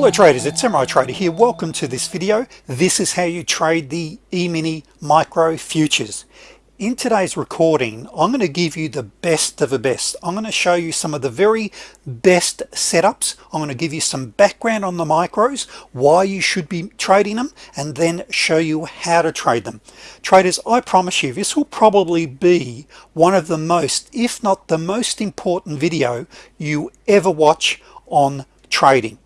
Hello traders, it's Samurai Trader here. Welcome to this video. This is how you trade the E-mini micro futures. In today's recording, I'm going to give you the best of the best. I'm going to show you some of the very best setups. I'm going to give you some background on the micros, why you should be trading them, and then show you how to trade them. Traders, I promise you, this will probably be one of the most, if not the most important video you ever watch on trading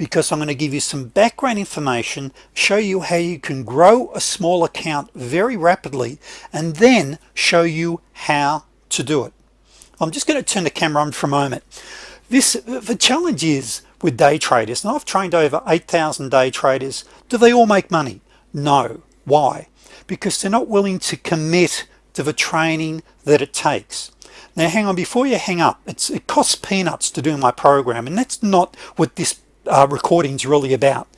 because I'm going to give you some background information show you how you can grow a small account very rapidly and then show you how to do it. I'm just going to turn the camera on for a moment. This the challenge is with day traders and I've trained over 8,000 day traders do they all make money? No. Why? Because they're not willing to commit to the training that it takes. Now hang on before you hang up it costs peanuts to do my program and that's not what this uh, recordings really about.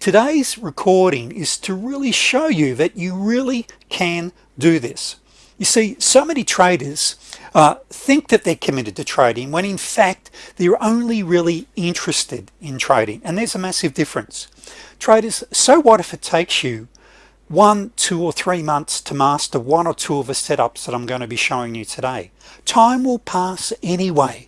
Today's recording is to really show you that you really can do this. You see so many traders uh, think that they're committed to trading when in fact they're only really interested in trading and there's a massive difference. Traders so what if it takes you one two or three months to master one or two of the setups that I'm going to be showing you today? Time will pass anyway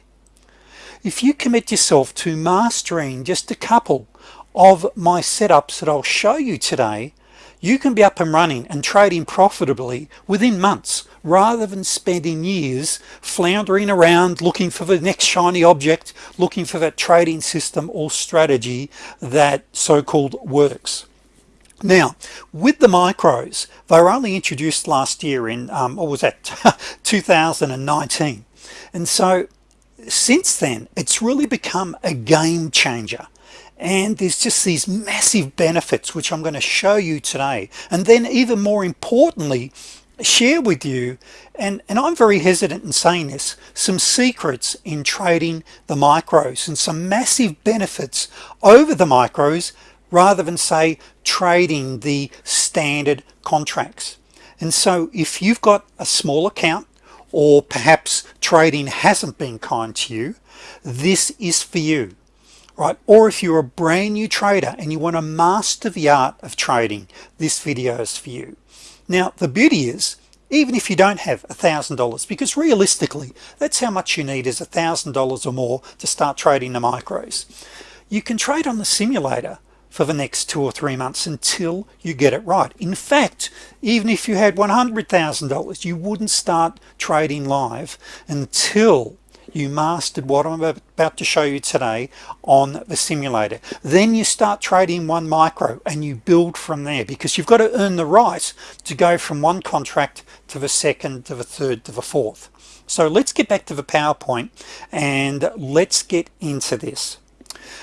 if you commit yourself to mastering just a couple of my setups that I'll show you today you can be up and running and trading profitably within months rather than spending years floundering around looking for the next shiny object looking for that trading system or strategy that so-called works. Now with the micros they were only introduced last year in um, what was that? 2019 and so since then it's really become a game changer. And there's just these massive benefits which I'm going to show you today. And then even more importantly share with you and and I'm very hesitant in saying this some secrets in trading the micros and some massive benefits over the micros rather than say trading the standard contracts. And so if you've got a small account or perhaps trading hasn't been kind to you this is for you right? Or if you're a brand new trader and you want to master the art of trading this video is for you. Now the beauty is even if you don't have a thousand dollars because realistically that's how much you need is a thousand dollars or more to start trading the micros. You can trade on the simulator for the next two or three months until you get it right. In fact even if you had $100,000 you wouldn't start trading live until you mastered what I'm about to show you today on the simulator. Then you start trading one micro and you build from there because you've got to earn the right to go from one contract to the second to the third to the fourth. So let's get back to the PowerPoint and let's get into this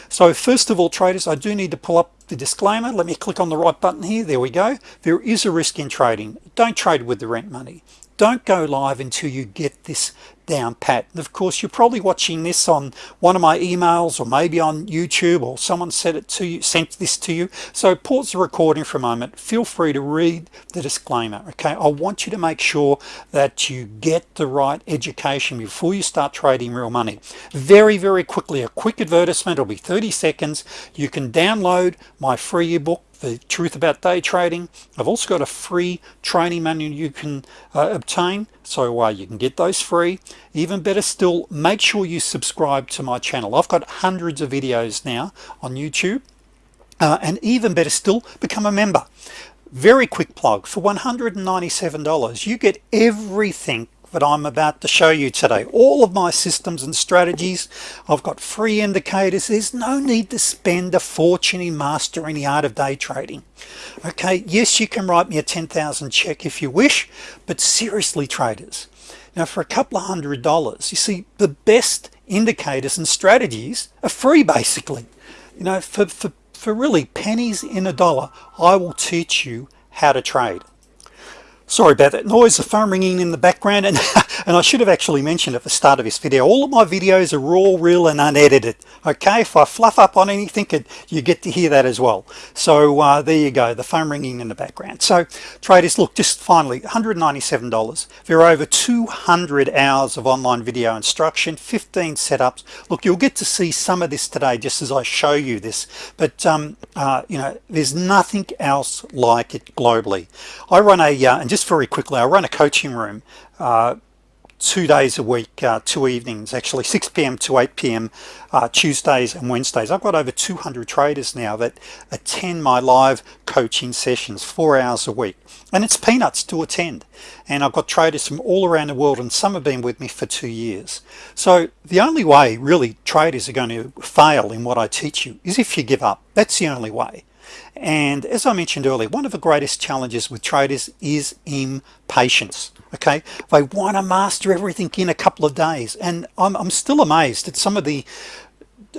so first of all traders I do need to pull up the disclaimer. Let me click on the right button here. There we go. There is a risk in trading. Don't trade with the rent money. Don't go live until you get this down pat. And of course you're probably watching this on one of my emails or maybe on YouTube or someone said it to you sent this to you. So pause the recording for a moment. Feel free to read the disclaimer okay? I want you to make sure that you get the right education before you start trading real money. Very very quickly a quick advertisement. It'll be 30 seconds. You can download my free ebook the truth about day trading. I've also got a free training manual you can uh, obtain so uh, you can get those free. Even better still make sure you subscribe to my channel. I've got hundreds of videos now on YouTube. Uh, and even better still become a member. Very quick plug. For $197 you get everything that I'm about to show you today. All of my systems and strategies I've got free indicators. There's no need to spend a fortune in mastering the art of day trading. Okay yes you can write me a 10,000 check if you wish but seriously traders. Now for a couple of hundred dollars you see the best indicators and strategies are free basically. You know for, for, for really pennies in a dollar I will teach you how to trade sorry about that noise the phone ringing in the background and and I should have actually mentioned at the start of this video all of my videos are raw real and unedited okay? If I fluff up on anything you get to hear that as well. So uh, there you go the phone ringing in the background. So traders look just finally $197 there are over 200 hours of online video instruction 15 setups. Look you'll get to see some of this today just as I show you this but um, uh, you know there's nothing else like it globally. I run a uh, and just just very quickly I run a coaching room uh, two days a week uh, two evenings actually 6 p.m. to 8 p.m. Uh, Tuesdays and Wednesdays I've got over 200 traders now that attend my live coaching sessions four hours a week and it's peanuts to attend and I've got traders from all around the world and some have been with me for two years so the only way really traders are going to fail in what I teach you is if you give up that's the only way and as I mentioned earlier one of the greatest challenges with traders is impatience okay? They want to master everything in a couple of days. And I'm, I'm still amazed at some of the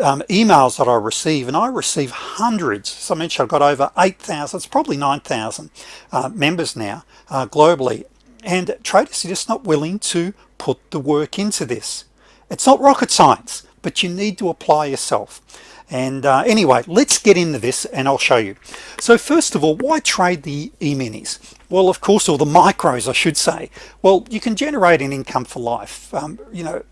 um, emails that I receive and I receive hundreds. So I mentioned I've got over 8,000 it's probably 9,000 uh, members now uh, globally. And traders are just not willing to put the work into this. It's not rocket science but you need to apply yourself and uh, anyway let's get into this and I'll show you. So first of all why trade the e-minis? Well of course or the micros I should say. Well you can generate an income for life. Um, you know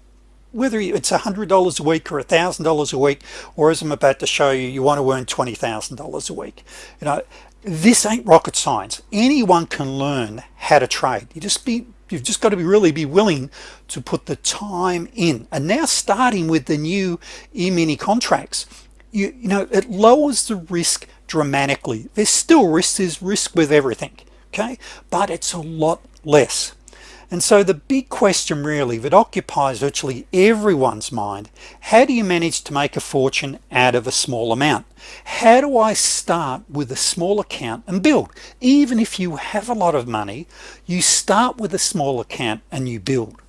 whether it's a hundred dollars a week or a thousand dollars a week or as I'm about to show you you want to earn twenty thousand dollars a week. You know this ain't rocket science. Anyone can learn how to trade. You just be you've just got to be really be willing to put the time in. And now starting with the new e-mini contracts you, you know it lowers the risk dramatically. There's still risk there's risk with everything okay? But it's a lot less. And so the big question really that occupies virtually everyone's mind how do you manage to make a fortune out of a small amount? How do I start with a small account and build? Even if you have a lot of money you start with a small account and you build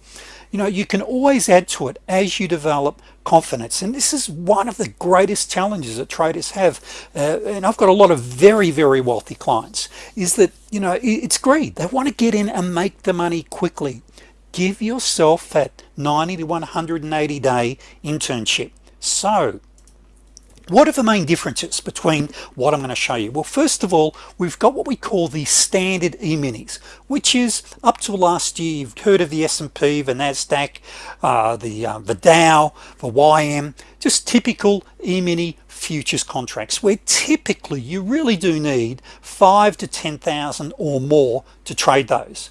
you know you can always add to it as you develop confidence. And this is one of the greatest challenges that traders have uh, and I've got a lot of very very wealthy clients is that you know it's greed. They want to get in and make the money quickly. Give yourself that 90 to 180 day internship. So what are the main differences between what I'm going to show you? Well first of all we've got what we call the standard e-minis which is up to last year you've heard of the S&P the Nasdaq uh, the uh, the Dow the YM just typical e-mini futures contracts where typically you really do need five to ten thousand or more to trade those.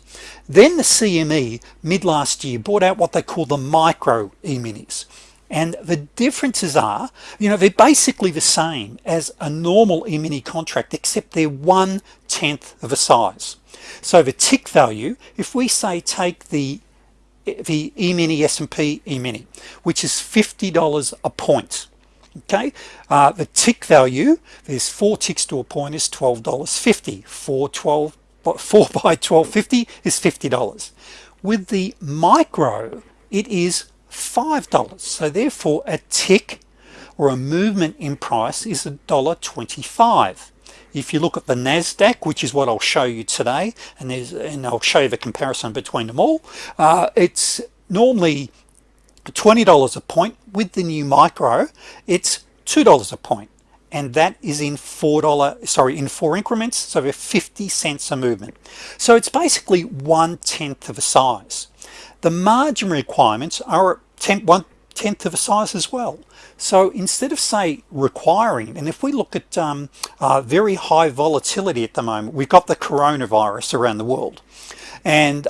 Then the CME mid last year brought out what they call the micro e-minis and the differences are you know they're basically the same as a normal e-mini contract except they're one tenth of a size. So the tick value if we say take the the e-mini S&P e-mini which is $50 a point okay? Uh, the tick value there's four ticks to a point is $12.50 4 12 4 by 1250 is $50 with the micro it is $5 so therefore a tick or a movement in price is a dollar 25 if you look at the Nasdaq which is what I'll show you today and there's and I'll show you the comparison between them all uh, it's normally $20 a point. With the new micro it's $2 a point. And that is in four dollar sorry in four increments so we're 50 cents a movement. So it's basically one tenth of a size. The margin requirements are tenth, one tenth of a size as well. So instead of say requiring and if we look at um, uh, very high volatility at the moment we've got the coronavirus around the world. And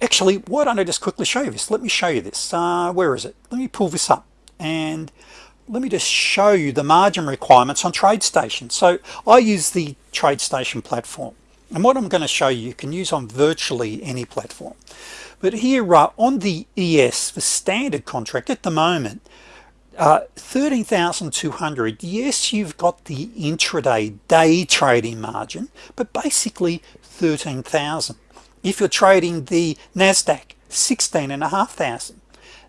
actually why don't I just quickly show you this? Let me show you this. Uh, where is it? Let me pull this up and let me just show you the margin requirements on TradeStation so I use the TradeStation platform. And what I'm going to show you you can use on virtually any platform but here uh, on the ES the standard contract at the moment uh, 13,200 yes you've got the intraday day trading margin but basically 13,000 if you're trading the Nasdaq 16 and a half thousand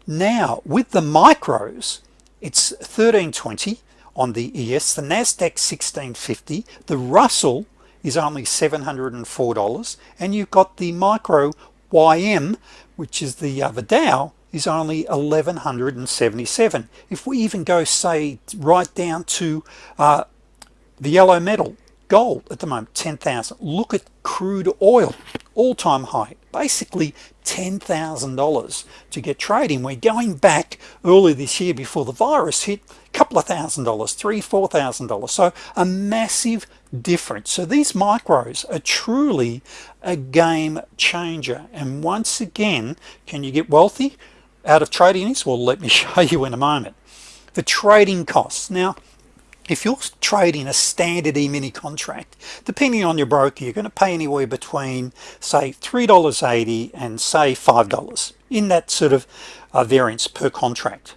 now with the micros it's 1320 on the ES the Nasdaq 1650 the Russell is only $704 and you've got the micro YM which is the uh, Dow is only 1177 if we even go say right down to uh, the yellow metal gold at the moment 10,000 look at crude oil all-time high basically $10,000 to get trading. We're going back early this year before the virus hit a couple of thousand dollars three four thousand dollars. So a massive difference. So these micros are truly a game changer. And once again can you get wealthy out of trading this? Well let me show you in a moment. The trading costs. Now if you're trading a standard e-mini contract depending on your broker you're going to pay anywhere between say $3.80 and say $5 in that sort of uh, variance per contract.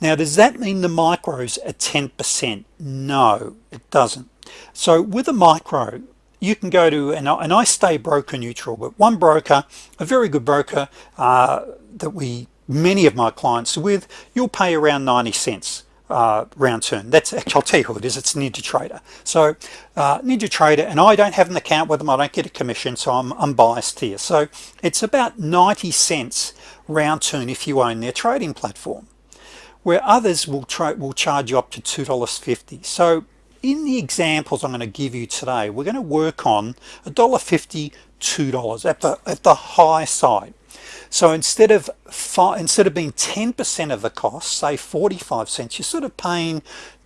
Now does that mean the micros are 10% no it doesn't. So with a micro you can go to and I, and I stay broker neutral but one broker a very good broker uh, that we many of my clients with you'll pay around 90 cents uh, round turn. That's actually I'll tell you who it is. It's Ninja Trader. So uh, Ninja Trader and I don't have an account with them. I don't get a commission so I'm unbiased here. So it's about 90 cents round turn if you own their trading platform where others will try will charge you up to $2.50 so in the examples I'm going to give you today we're going to work on a dollar fifty two dollars at the at the high side so instead of instead of being 10% of the cost say 45 cents you're sort of paying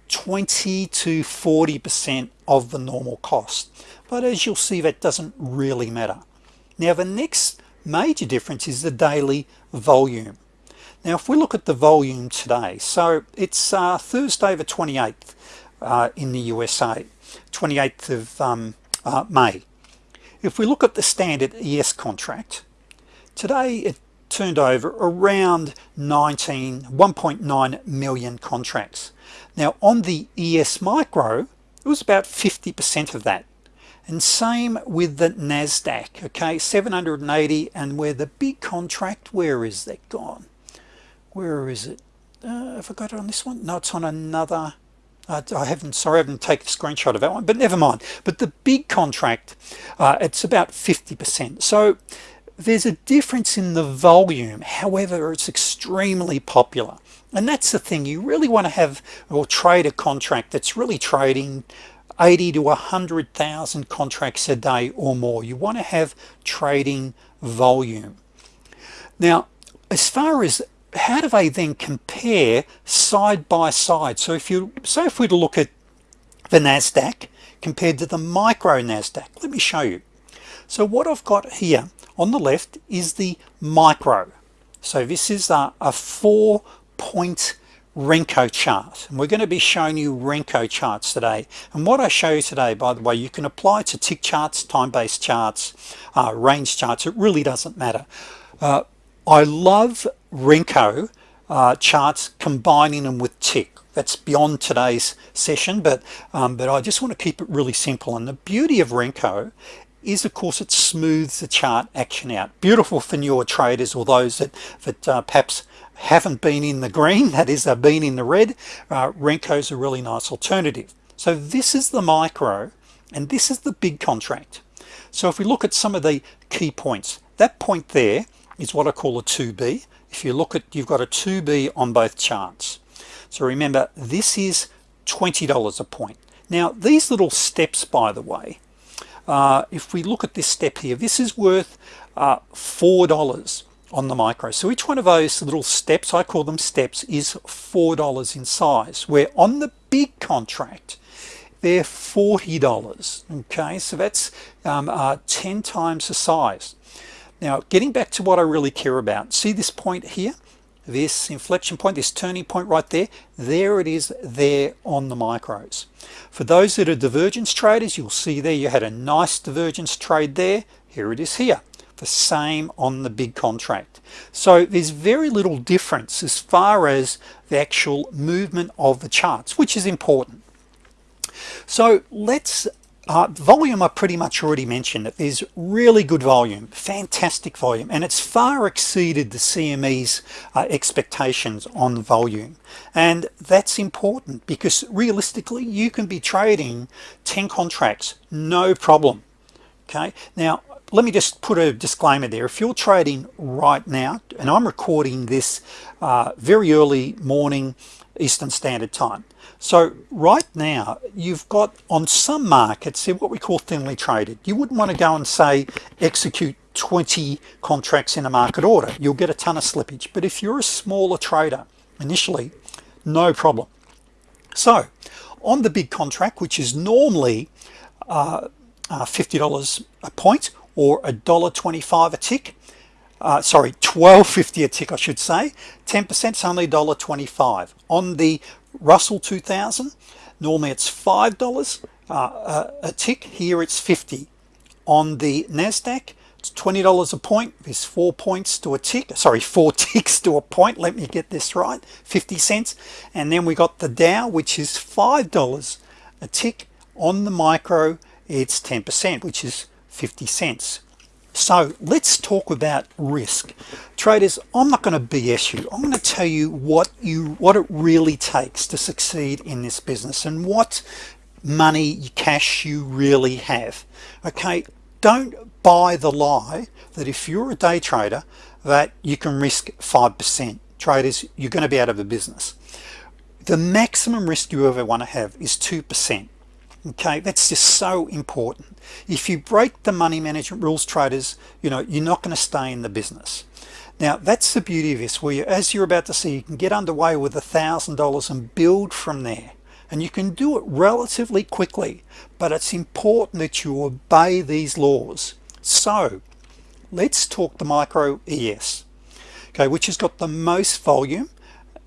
20 to 40 percent of the normal cost. But as you'll see that doesn't really matter. Now the next major difference is the daily volume. Now if we look at the volume today so it's uh, Thursday the 28th uh, in the USA 28th of um, uh, May. If we look at the standard ES contract today it turned over around 19 1.9 million contracts. Now on the ES micro it was about 50% of that. And same with the Nasdaq okay? 780 and where the big contract where is that gone? Where is it? Uh, have I got it on this one? No it's on another. Uh, I haven't sorry I haven't taken a screenshot of that one but never mind. But the big contract uh, it's about 50% so there's a difference in the volume however it's extremely popular. And that's the thing you really want to have or trade a contract that's really trading 80 to 100,000 contracts a day or more. You want to have trading volume. Now as far as how do they then compare side by side? So if you say if we look at the Nasdaq compared to the micro Nasdaq let me show you. So what I've got here on the left is the micro. So this is a, a four point Renko chart. And we're going to be showing you Renko charts today. And what I show you today by the way you can apply to tick charts time-based charts uh, range charts. It really doesn't matter. Uh, I love Renko uh, charts combining them with tick. That's beyond today's session but um, but I just want to keep it really simple. And the beauty of Renko is of course it smooths the chart action out. Beautiful for newer traders or those that that uh, perhaps haven't been in the green that is they've been in the red uh, Renko's a really nice alternative. So this is the micro and this is the big contract. So if we look at some of the key points that point there is what I call a 2b if you look at you've got a 2b on both charts. So remember this is $20 a point. Now these little steps by the way uh, if we look at this step here this is worth uh, four dollars on the micro. So each one of those little steps I call them steps is four dollars in size where on the big contract they're $40 okay so that's um, uh, 10 times the size. Now getting back to what I really care about see this point here this inflection point this turning point right there there it is there on the micros. For those that are divergence traders you'll see there you had a nice divergence trade there. Here it is here the same on the big contract. So there's very little difference as far as the actual movement of the charts which is important. So let's uh, volume I pretty much already mentioned that there's really good volume fantastic volume and it's far exceeded the CME's uh, expectations on volume. And that's important because realistically you can be trading 10 contracts no problem okay? Now let me just put a disclaimer there. If you're trading right now and I'm recording this uh, very early morning Eastern Standard Time so right now you've got on some markets in what we call thinly traded. You wouldn't want to go and say execute 20 contracts in a market order. You'll get a ton of slippage. But if you're a smaller trader initially no problem. So on the big contract which is normally uh, uh, $50 a point or a dollar 25 a tick uh, sorry 1250 a tick I should say 10% is only $1.25 on the Russell 2000 normally it's five dollars. Uh, a tick here it's 50 on the Nasdaq it's $20 a point. There's four points to a tick sorry four ticks to a point let me get this right 50 cents. And then we got the Dow which is five dollars a tick. On the micro it's 10% which is 50 cents so let's talk about risk. Traders I'm not going to BS you. I'm going to tell you what you what it really takes to succeed in this business and what money cash you really have. Okay? Don't buy the lie that if you're a day trader that you can risk 5% traders you're going to be out of a business. The maximum risk you ever want to have is 2% okay that's just so important. If you break the money management rules traders you know you're not going to stay in the business. Now that's the beauty of this where you, as you're about to see you can get underway with a thousand dollars and build from there. And you can do it relatively quickly but it's important that you obey these laws. So let's talk the micro ES okay which has got the most volume.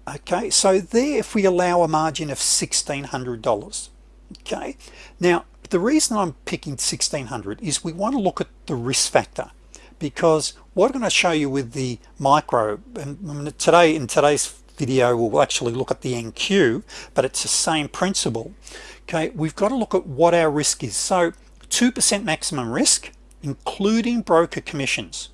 Okay so there if we allow a margin of $1,600 okay. Now the reason I'm picking 1600 is we want to look at the risk factor because what I'm going to show you with the micro and today in today's video we'll actually look at the NQ but it's the same principle. Okay. We've got to look at what our risk is. So 2% maximum risk including broker commissions.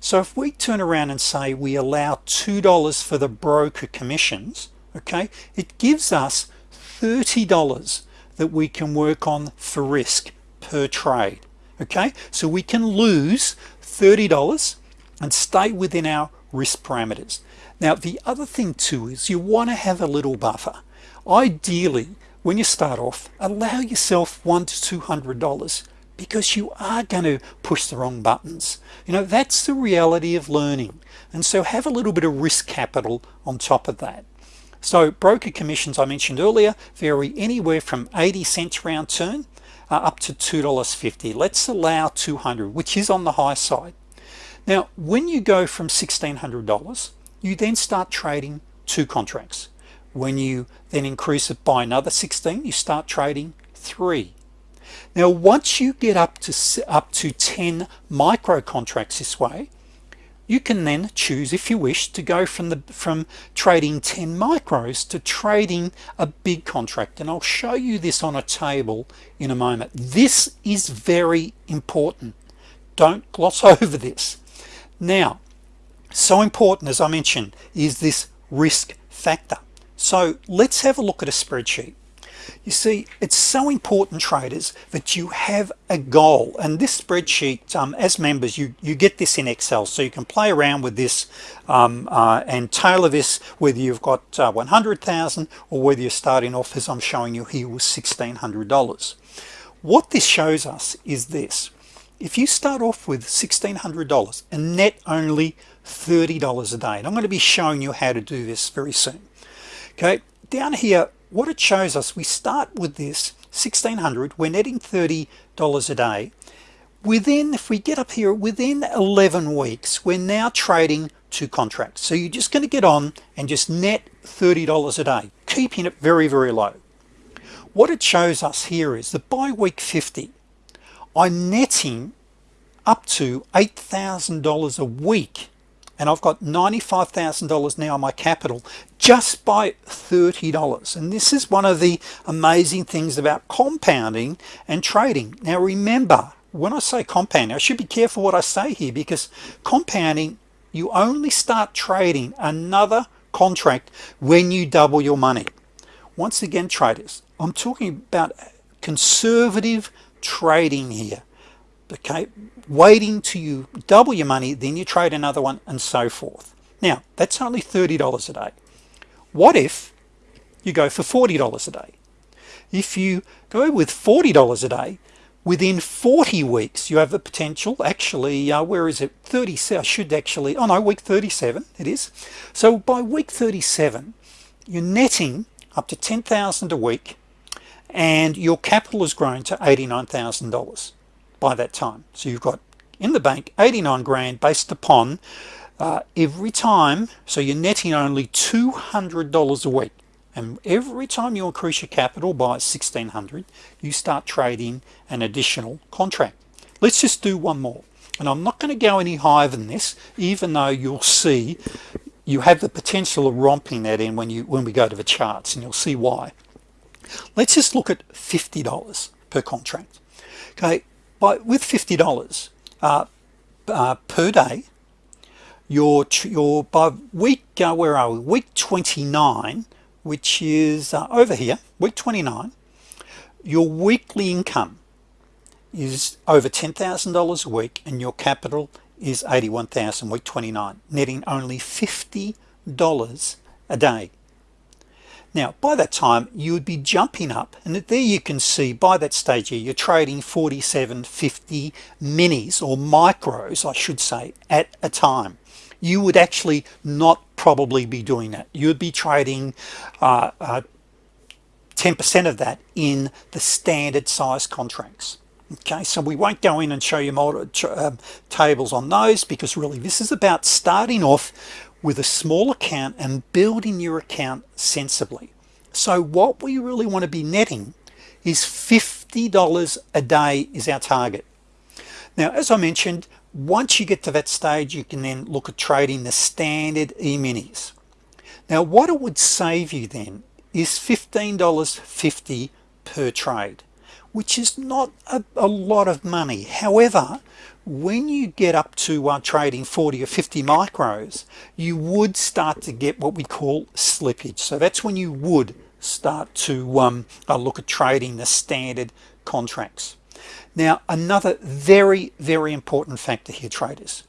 So if we turn around and say we allow $2 for the broker commissions okay it gives us $30 that we can work on for risk per trade okay? So we can lose $30 and stay within our risk parameters. Now the other thing too is you want to have a little buffer. Ideally when you start off allow yourself one to two hundred dollars because you are going to push the wrong buttons. You know that's the reality of learning. And so have a little bit of risk capital on top of that so broker commissions I mentioned earlier vary anywhere from 80 cents round turn uh, up to $2.50 let's allow 200 which is on the high side. Now when you go from $1,600 you then start trading two contracts. When you then increase it by another 16 you start trading three. Now once you get up to up to 10 micro contracts this way you can then choose if you wish to go from the from trading 10 micros to trading a big contract. And I'll show you this on a table in a moment. This is very important. Don't gloss over this. Now so important as I mentioned is this risk factor. So let's have a look at a spreadsheet you see it's so important traders that you have a goal. And this spreadsheet um, as members you you get this in Excel. So you can play around with this um, uh, and tailor this whether you've got uh, 100,000 or whether you're starting off as I'm showing you here with $1,600 what this shows us is this. If you start off with $1,600 and net only $30 a day. And I'm going to be showing you how to do this very soon. Okay down here what it shows us we start with this 1600 we're netting $30 a day. Within if we get up here within 11 weeks we're now trading two contracts. So you're just going to get on and just net $30 a day keeping it very very low. What it shows us here is that by week 50 I'm netting up to $8,000 a week and I've got $95,000 now on my capital just by $30 and this is one of the amazing things about compounding and trading. Now remember when I say compounding I should be careful what I say here because compounding you only start trading another contract when you double your money. Once again traders I'm talking about conservative trading here okay? Waiting to you double your money then you trade another one and so forth. Now that's only $30 a day. What if you go for $40 a day? If you go with $40 a day within 40 weeks you have the potential actually uh, where is it? 30 I should actually oh no week 37 it is. So by week 37 you're netting up to 10,000 a week and your capital has grown to $89,000 by that time. So you've got in the bank 89 grand based upon uh, every time so you're netting only $200 a week. And every time you increase your capital by 1600 you start trading an additional contract. Let's just do one more. And I'm not going to go any higher than this even though you'll see you have the potential of romping that in when you when we go to the charts and you'll see why. Let's just look at $50 per contract. Okay but with $50 uh, uh, per day your your by week uh, where are we? Week 29 which is uh, over here week 29 your weekly income is over $10,000 a week and your capital is 81,000 week 29 netting only $50 a day now by that time you would be jumping up and there you can see by that stage here you're trading 4750 minis or micros I should say at a time. You would actually not probably be doing that. You would be trading 10% uh, uh, of that in the standard size contracts. Okay so we won't go in and show you more uh, tables on those because really this is about starting off with a small account and building your account sensibly. So what we really want to be netting is $50 a day is our target. Now as I mentioned once you get to that stage you can then look at trading the standard e-minis. Now what it would save you then is $15.50 per trade which is not a, a lot of money. However when you get up to uh, trading 40 or 50 micros you would start to get what we call slippage. So that's when you would start to um, uh, look at trading the standard contracts. Now another very very important factor here traders.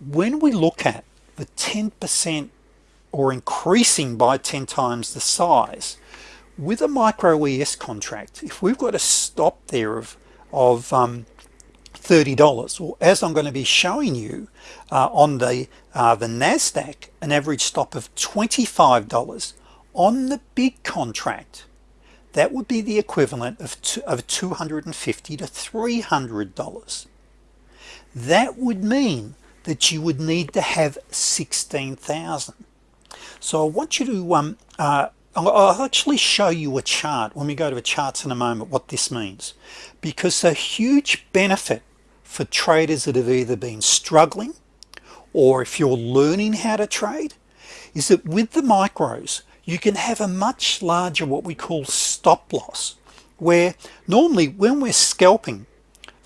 When we look at the 10% or increasing by 10 times the size with a micro ES contract if we've got a stop there of of um, $30 or as I'm going to be showing you uh, on the uh, the Nasdaq an average stop of $25 on the big contract that would be the equivalent of, of 250 to $300 that would mean that you would need to have 16,000 so I want you to um, uh, I'll actually show you a chart. When we go to the charts in a moment what this means. Because a huge benefit for traders that have either been struggling or if you're learning how to trade is that with the micros you can have a much larger what we call stop loss where normally when we're scalping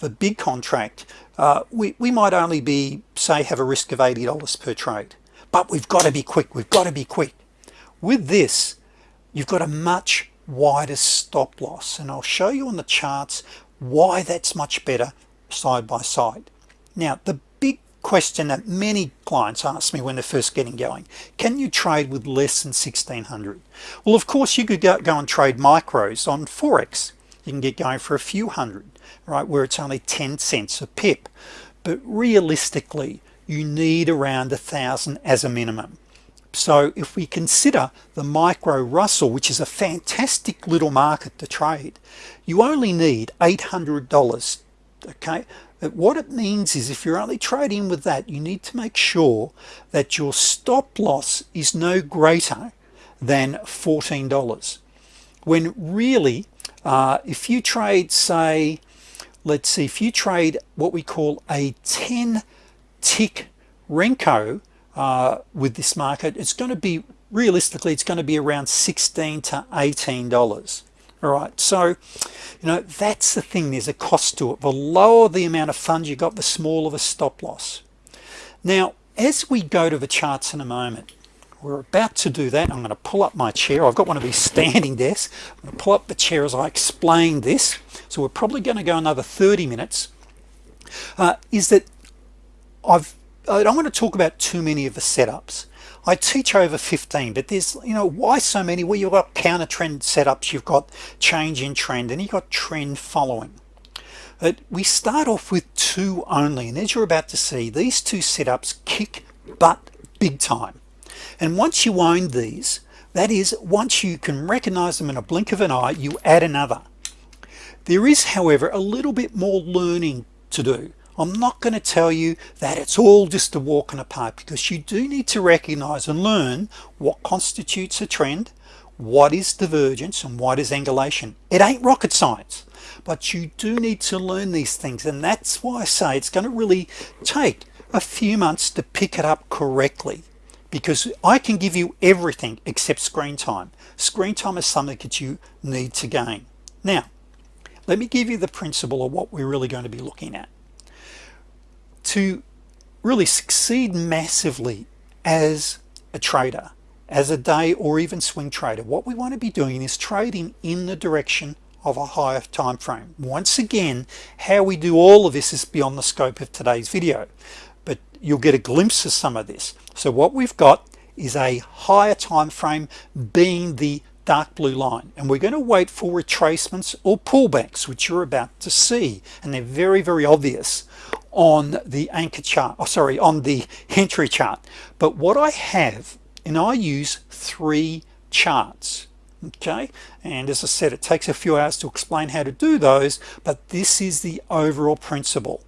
the big contract uh, we, we might only be say have a risk of $80 per trade but we've got to be quick we've got to be quick. With this you've got a much wider stop loss and I'll show you on the charts why that's much better side by side. Now the big question that many clients ask me when they're first getting going can you trade with less than 1600 well of course you could go, go and trade micros on Forex. You can get going for a few hundred right where it's only 10 cents a pip. But realistically you need around a thousand as a minimum. So if we consider the micro Russell which is a fantastic little market to trade you only need $800 okay? What it means is if you're only trading with that you need to make sure that your stop loss is no greater than $14 when really uh, if you trade say let's see if you trade what we call a 10 tick Renko uh, with this market it's going to be realistically it's going to be around 16 to 18 dollars all right so you know that's the thing there's a cost to it. The lower the amount of funds you got the smaller the stop loss. Now as we go to the charts in a moment we're about to do that. I'm going to pull up my chair. I've got one of these standing desks. I'm going to pull up the chair as I explain this. So we're probably going to go another 30 minutes. Uh, is that I've I don't want to talk about too many of the setups I teach over 15 but there's you know why so many? Well you've got counter trend setups you've got change in trend and you've got trend following. But we start off with two only and as you're about to see these two setups kick butt big time. And once you own these that is once you can recognize them in a blink of an eye you add another. There is however a little bit more learning to do I'm not going to tell you that it's all just a walk in the park because you do need to recognize and learn what constitutes a trend what is divergence and what is angulation. It ain't rocket science but you do need to learn these things and that's why I say it's going to really take a few months to pick it up correctly because I can give you everything except screen time. Screen time is something that you need to gain. Now let me give you the principle of what we're really going to be looking at to really succeed massively as a trader as a day or even swing trader what we want to be doing is trading in the direction of a higher time frame once again how we do all of this is beyond the scope of today's video but you'll get a glimpse of some of this. So what we've got is a higher time frame being the dark blue line and we're going to wait for retracements or pullbacks which you're about to see and they're very very obvious on the anchor chart oh sorry on the entry chart. But what I have and I use three charts okay? And as I said it takes a few hours to explain how to do those but this is the overall principle.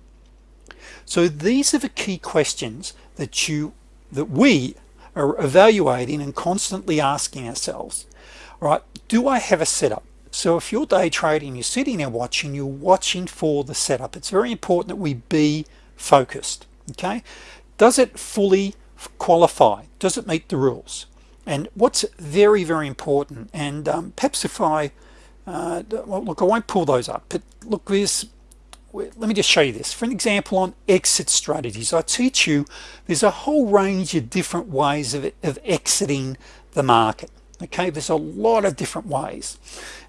So these are the key questions that you that we are evaluating and constantly asking ourselves right? Do I have a setup so if you're day trading you're sitting there watching you're watching for the setup. It's very important that we be focused okay? Does it fully qualify? Does it meet the rules? And what's very very important and um, perhaps if I uh, well, look I won't pull those up but look this let me just show you this. For an example on exit strategies I teach you there's a whole range of different ways of, of exiting the market okay? There's a lot of different ways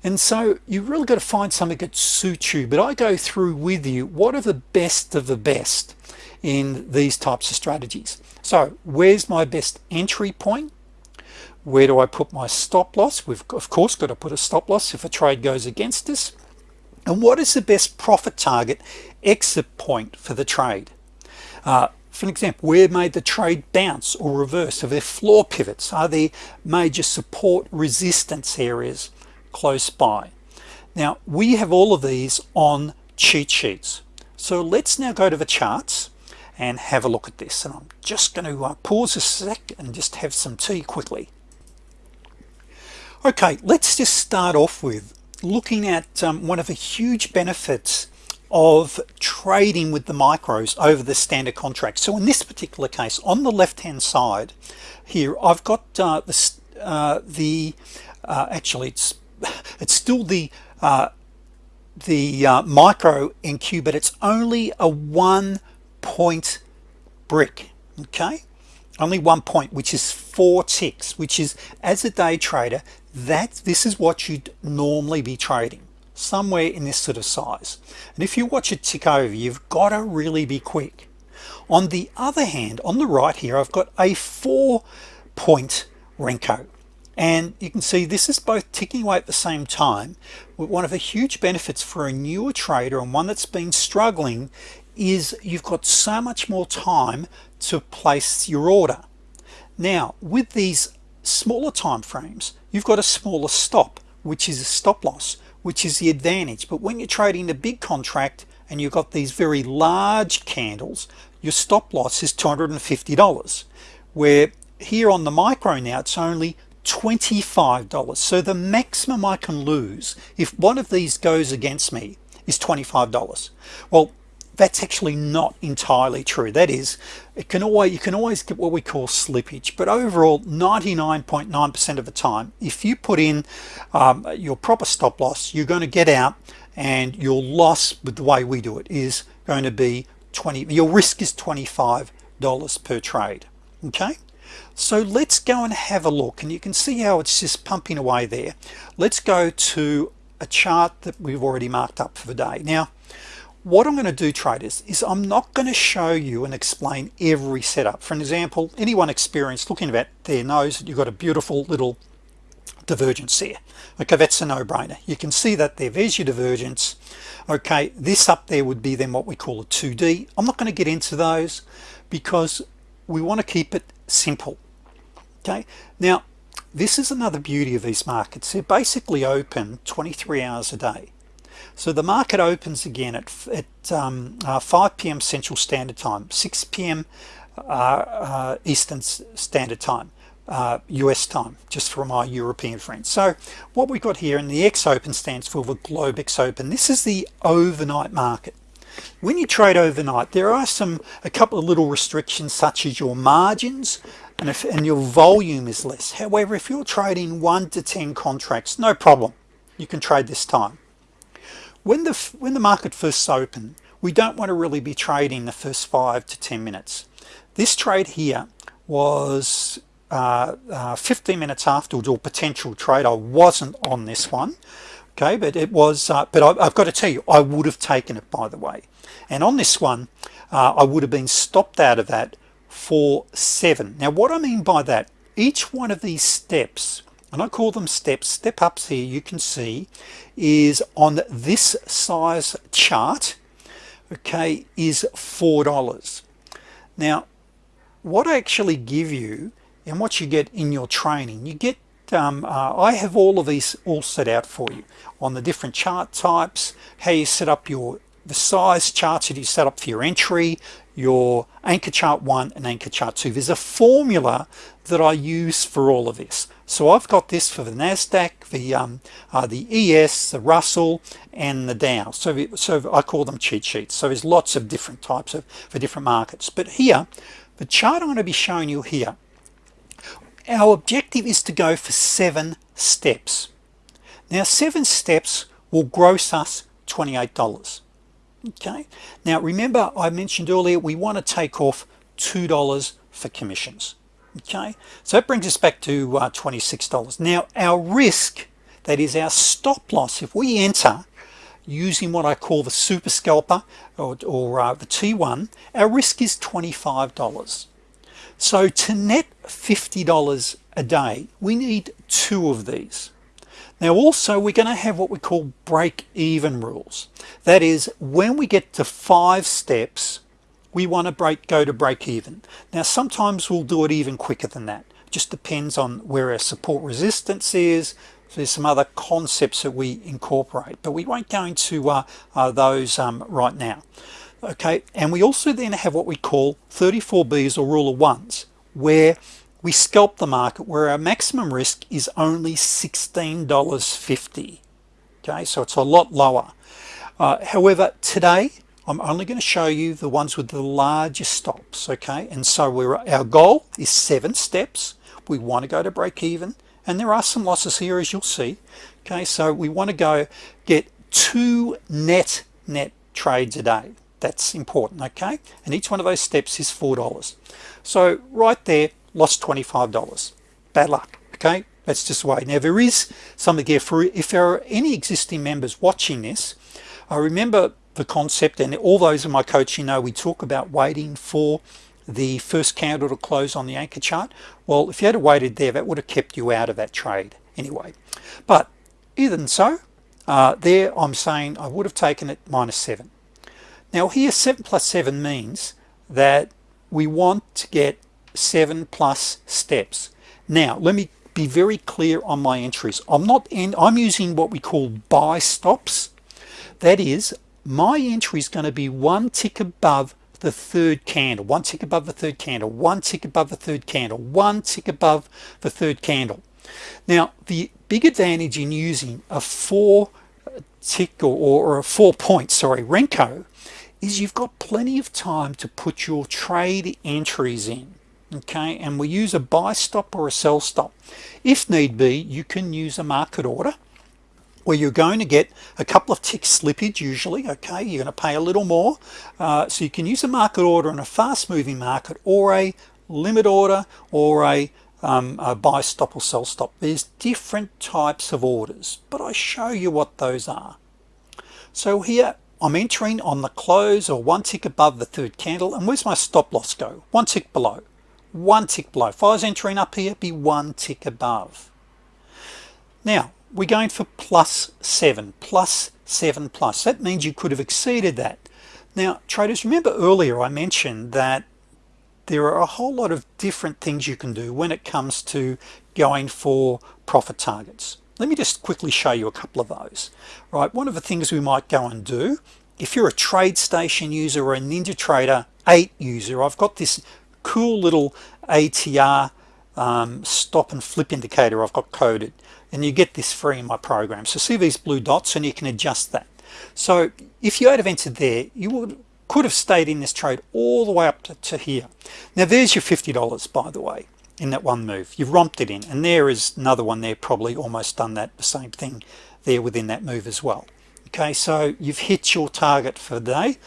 and so you really got to find something that suits you. But I go through with you what are the best of the best in these types of strategies. So where's my best entry point? Where do I put my stop loss? We've of course got to put a stop loss if a trade goes against us. And what is the best profit target exit point for the trade? Uh, for an example where may the trade bounce or reverse? Are there floor pivots? Are there major support resistance areas close by. Now we have all of these on cheat sheets. So let's now go to the charts and have a look at this. And I'm just going to uh, pause a sec and just have some tea quickly. Okay let's just start off with looking at um, one of the huge benefits of trading with the micros over the standard contract. So in this particular case on the left hand side here I've got uh, the, uh, the uh, actually it's it's still the uh, the uh, micro NQ but it's only a one point brick okay? Only one point which is four ticks which is as a day trader that this is what you'd normally be trading somewhere in this sort of size. And if you watch it tick over you've got to really be quick. On the other hand on the right here I've got a four point Renko and you can see this is both ticking away at the same time one of the huge benefits for a newer trader and one that's been struggling is you've got so much more time to place your order. Now with these smaller time frames you've got a smaller stop which is a stop loss which is the advantage. But when you're trading the big contract and you've got these very large candles your stop loss is $250 where here on the micro now it's only $25 so the maximum I can lose if one of these goes against me is $25 well that's actually not entirely true. That is it can always you can always get what we call slippage but overall 99.9 percent of the time if you put in um, your proper stop loss you're going to get out and your loss with the way we do it is going to be 20 your risk is $25 per trade okay so let's go and have a look and you can see how it's just pumping away there. Let's go to a chart that we've already marked up for the day. Now what I'm going to do traders is I'm not going to show you and explain every setup. For an example anyone experienced looking at there knows that you've got a beautiful little divergence there. Okay that's a no-brainer. You can see that there. There's your divergence. Okay this up there would be then what we call a 2d I'm not going to get into those because we want to keep it simple okay now this is another beauty of these markets they're basically open 23 hours a day so the market opens again at, at um, uh, 5 p.m. Central Standard Time 6 p.m. Uh, uh, Eastern Standard Time uh, US time just for my European friends so what we've got here and the X open stands for the Globex open this is the overnight market when you trade overnight there are some a couple of little restrictions such as your margins and if and your volume is less. However if you're trading one to ten contracts no problem. You can trade this time. When the when the market first open we don't want to really be trading the first five to ten minutes. This trade here was uh, uh, 15 minutes afterwards or potential trade. I wasn't on this one okay? But it was uh, but I, have got to tell you I would have taken it by the way. And on this one uh, I would have been stopped out of that for seven. Now what I mean by that each one of these steps and I call them steps step ups here you can see is on this size chart okay is four dollars. Now what I actually give you and what you get in your training you get um, uh, I have all of these all set out for you on the different chart types how you set up your the size charts that you set up for your entry your anchor chart one and anchor chart two. There's a formula that I use for all of this. So I've got this for the Nasdaq the um, uh, the ES the Russell and the Dow. So so I call them cheat sheets. So there's lots of different types of for different markets. But here the chart I'm going to be showing you here our objective is to go for seven steps. Now seven steps will gross us $28 okay. Now remember I mentioned earlier we want to take off two dollars for commissions. Okay. So that brings us back to uh, $26 now our risk that is our stop loss if we enter using what I call the super scalper or, or uh, the T1 our risk is $25 so to net $50 a day we need two of these now also we're going to have what we call break-even rules. That is when we get to five steps we want to break go to break even now sometimes we'll do it even quicker than that. It just depends on where our support resistance is. There's some other concepts that we incorporate but we won't go into uh, uh, those um, right now. Okay and we also then have what we call 34b's or rule of ones where we scalp the market where our maximum risk is only $16.50 okay so it's a lot lower. Uh, however today I'm only going to show you the ones with the largest stops okay? And so we're our goal is seven steps. We want to go to break even and there are some losses here as you'll see. Okay so we want to go get two net net trades a day. That's important okay? And each one of those steps is four dollars. So right there lost $25 bad luck okay? That's just the way. Now there is something there for if there are any existing members watching this I remember the concept and all those in my coaching know we talk about waiting for the first candle to close on the anchor chart. Well if you had waited there that would have kept you out of that trade anyway. But even so uh, there I'm saying I would have taken it minus 7 now here 7 plus 7 means that we want to get 7 plus steps. Now let me be very clear on my entries. I'm not in I'm using what we call buy stops. That is my entry is going to be one tick above the third candle one tick above the third candle one tick above the third candle one tick above the third candle. Now the big advantage in using a four tick or, or a four point sorry Renko is you've got plenty of time to put your trade entries in okay and we use a buy stop or a sell stop. If need be you can use a market order where you're going to get a couple of ticks slippage usually okay? You're going to pay a little more. Uh, so you can use a market order in a fast-moving market or a limit order or a, um, a buy stop or sell stop. There's different types of orders but I show you what those are. So here I'm entering on the close or one tick above the third candle and where's my stop loss go? One tick below one tick below. If I was entering up here be one tick above. Now we're going for plus seven plus seven plus. That means you could have exceeded that. Now traders remember earlier I mentioned that there are a whole lot of different things you can do when it comes to going for profit targets. Let me just quickly show you a couple of those. Right one of the things we might go and do if you're a TradeStation user or a NinjaTrader 8 user I've got this cool little ATR um, stop and flip indicator. I've got coded and you get this free in my program. So see these blue dots and you can adjust that. So if you had have entered there you would could have stayed in this trade all the way up to, to here. Now there's your $50 by the way in that one move. You've romped it in. And there is another one there probably almost done that the same thing there within that move as well. Okay so you've hit your target for the day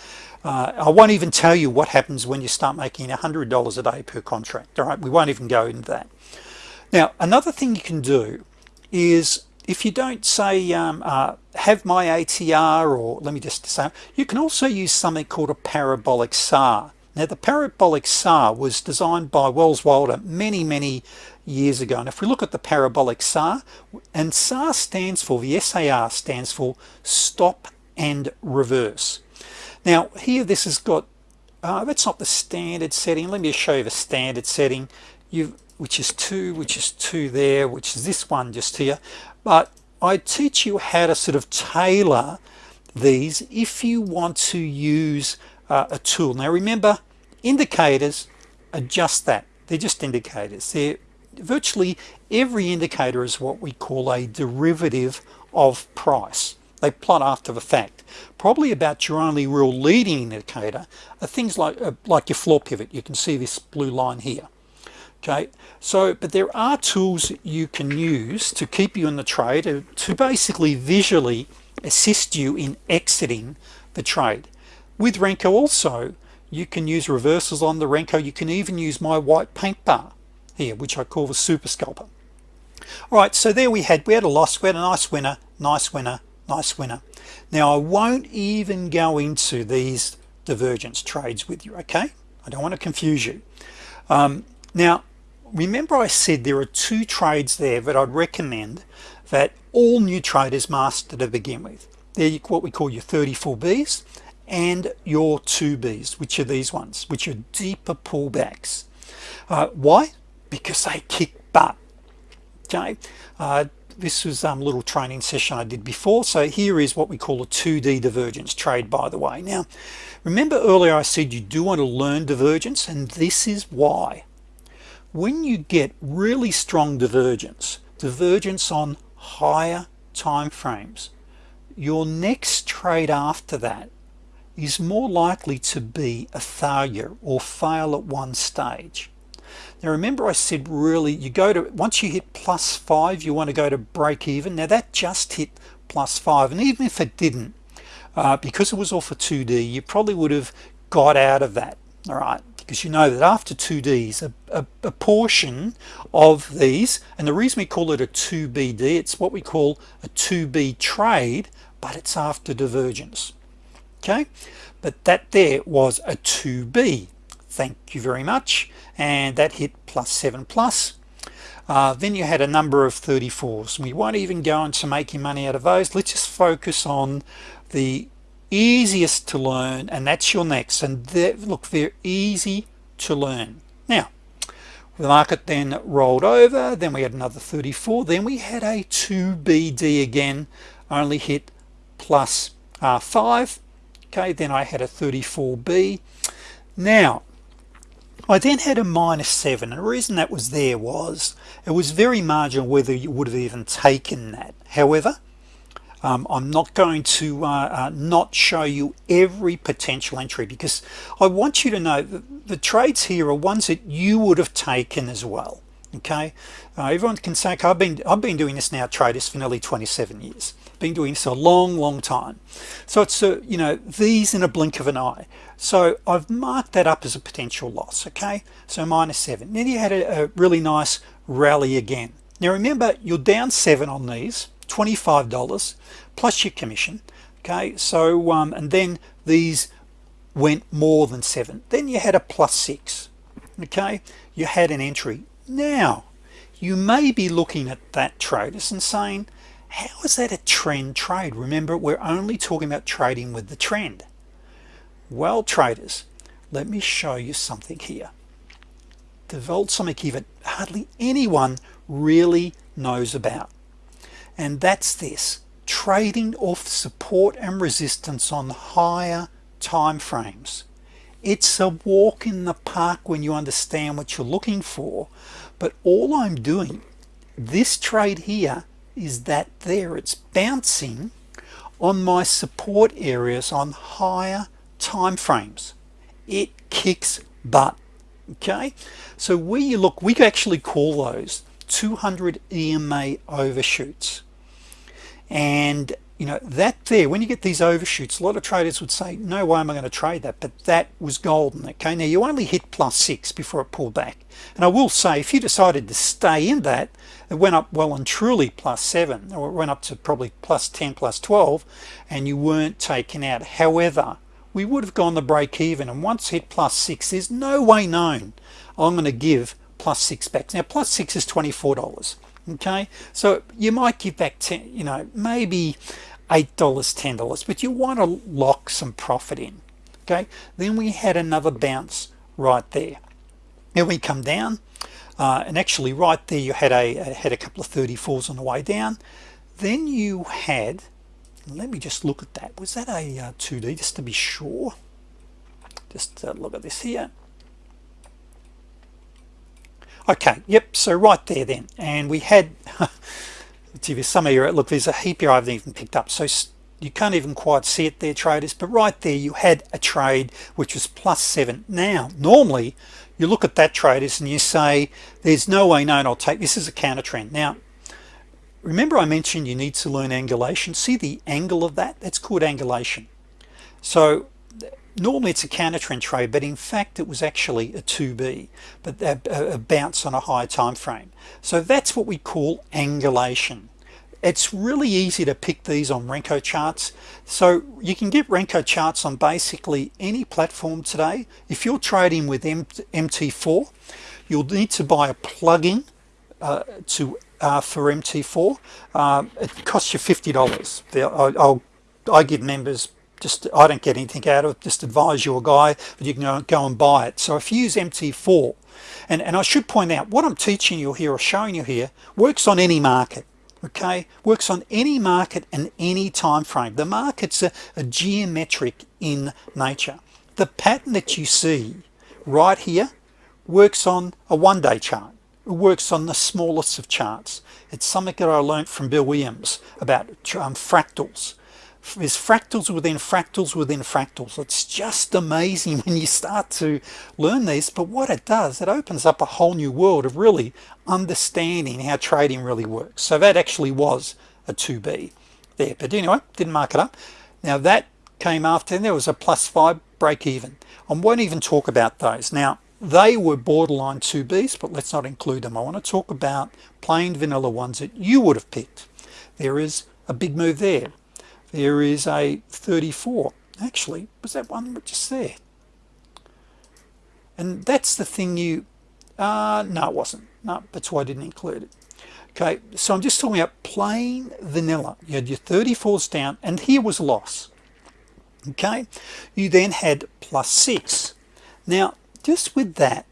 uh, I won't even tell you what happens when you start making hundred dollars a day per contract all right? We won't even go into that. Now another thing you can do is if you don't say um, uh, have my ATR or let me just say you can also use something called a parabolic SAR now the parabolic SAR was designed by Welles Wilder many many years ago. And if we look at the parabolic SAR and SAR stands for the SAR stands for stop and reverse now here this has got uh, that's not the standard setting. Let me show you the standard setting. You which is two which is two there which is this one just here. But I teach you how to sort of tailor these if you want to use uh, a tool. Now remember indicators adjust that. They're just indicators. They're virtually every indicator is what we call a derivative of price. They plot after the fact probably about your only real leading indicator are things like uh, like your floor pivot. You can see this blue line here. Okay? So but there are tools you can use to keep you in the trade to, to basically visually assist you in exiting the trade. With Renko also you can use reversals on the Renko. You can even use my white paint bar here which I call the super scalper. All right so there we had we had a loss we had a nice winner nice winner nice winner. Now I won't even go into these divergence trades with you okay? I don't want to confuse you. Um, now remember I said there are two trades there that I'd recommend that all new traders master to begin with. They're what we call your 34 B's and your 2Bs which are these ones which are deeper pullbacks. Uh, why? Because they kick butt. Okay? Uh, this was a um, little training session I did before. So here is what we call a 2d divergence trade by the way. Now remember earlier I said you do want to learn divergence and this is why. When you get really strong divergence divergence on higher time frames your next trade after that is more likely to be a failure or fail at one stage now remember I said really you go to once you hit plus five you want to go to break even. Now that just hit plus five. And even if it didn't uh, because it was all for 2d you probably would have got out of that all right? Because you know that after 2Ds a, a, a, portion of these and the reason we call it a 2BD it's what we call a 2B trade but it's after divergence okay? But that there was a 2B thank you very much. And that hit plus 7 plus. Uh, then you had a number of 34s we won't even go into making money out of those. Let's just focus on the easiest to learn and that's your next. And they look they're easy to learn. Now the market then rolled over. Then we had another 34 then we had a 2BD again only hit plus, uh, 5 okay then I had a 34B now I then had a minus 7 and the reason that was there was it was very marginal whether you would have even taken that. However um, I'm not going to uh, uh, not show you every potential entry because I want you to know that the trades here are ones that you would have taken as well okay? Uh, everyone can say I've been I've been doing this now traders for nearly 27 years been doing this a long long time. So it's a, you know these in a blink of an eye. So I've marked that up as a potential loss okay? So minus seven. Then you had a, a really nice rally again. Now remember you're down seven on these $25 plus your commission okay? So um, and then these went more than seven. Then you had a plus six okay? You had an entry. Now you may be looking at that traders and saying how is that a trend trade? Remember we're only talking about trading with the trend. Well traders let me show you something here. Here that hardly anyone really knows about. And that's this trading off support and resistance on higher time frames. It's a walk in the park when you understand what you're looking for but all I'm doing this trade here is that there it's bouncing on my support areas on higher time frames it kicks butt okay? So you look we actually call those 200 EMA overshoots. And you know that there when you get these overshoots a lot of traders would say no way am I going to trade that but that was golden okay? Now you only hit plus six before it pulled back. And I will say if you decided to stay in that it went up well and truly plus seven or it went up to probably plus 10 plus 12 and you weren't taken out. However we would have gone the break even and once hit plus six there's no way known I'm going to give plus six back. Now plus six is $24 okay? So you might give back 10 you know maybe eight dollars ten dollars but you want to lock some profit in okay? Then we had another bounce right there. Then we come down uh, and actually right there you had a had a couple of 34s on the way down. Then you had let me just look at that. Was that a uh, 2d just to be sure? Just uh, look at this here okay yep so right there then. And we had some of you look there's a heap here I haven't even picked up. So you can't even quite see it there traders but right there you had a trade which was plus seven. Now normally you look at that traders and you say there's no way known I'll take this is a counter trend. Now remember I mentioned you need to learn angulation? See the angle of that? That's called angulation. So normally it's a counter trend trade but in fact it was actually a 2b but a, a bounce on a higher time frame. So that's what we call angulation. It's really easy to pick these on Renko charts. So you can get Renko charts on basically any platform today. If you're trading with MT4 you'll need to buy a plugin uh, to uh, for MT4 uh, it costs you $50 I'll, I'll I give members just I don't get anything out of it just advise you a guy but you can go and buy it. So if you use MT4 and and I should point out what I'm teaching you here or showing you here works on any market okay? Works on any market and any time frame. The markets are, geometric in nature. The pattern that you see right here works on a one-day chart. It works on the smallest of charts. It's something that I learned from Bill Williams about um, fractals there's fractals within fractals within fractals. It's just amazing when you start to learn these but what it does it opens up a whole new world of really understanding how trading really works. So that actually was a 2b there. But anyway didn't mark it up. Now that came after and there was a plus five break even. I won't even talk about those. Now they were borderline 2b's but let's not include them. I want to talk about plain vanilla ones that you would have picked. There is a big move there there is a 34 actually. Was that one just there? And that's the thing you uh, no it wasn't. No that's why I didn't include it. Okay so I'm just talking about plain vanilla. You had your 34s down and here was loss. Okay you then had plus six. Now just with that